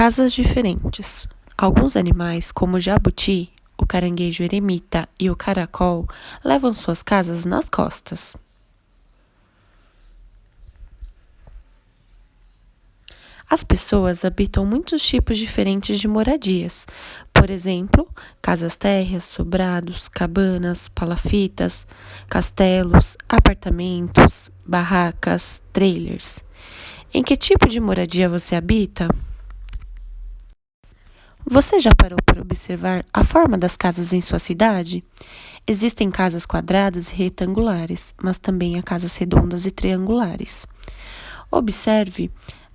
Casas diferentes. Alguns animais, como o jabuti, o caranguejo eremita e o caracol, levam suas casas nas costas. As pessoas habitam muitos tipos diferentes de moradias. Por exemplo, casas térreas, sobrados, cabanas, palafitas, castelos, apartamentos, barracas, trailers. Em que tipo de moradia você habita? Você já parou para observar a forma das casas em sua cidade? Existem casas quadradas e retangulares, mas também há casas redondas e triangulares. Observe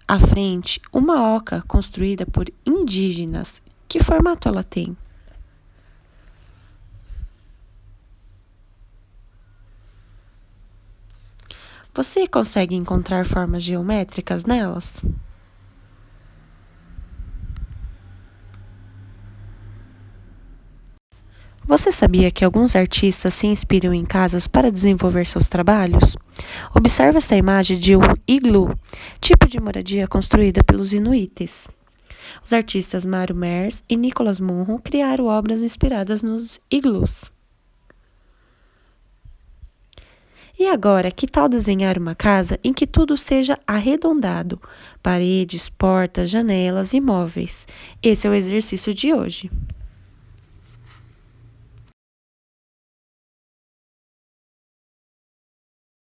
à frente uma oca construída por indígenas. Que formato ela tem? Você consegue encontrar formas geométricas nelas? Você sabia que alguns artistas se inspiram em casas para desenvolver seus trabalhos? Observe esta imagem de um iglu, tipo de moradia construída pelos inuites. Os artistas Mário Mers e Nicolas Munro criaram obras inspiradas nos iglus. E agora, que tal desenhar uma casa em que tudo seja arredondado? Paredes, portas, janelas e móveis. Esse é o exercício de hoje.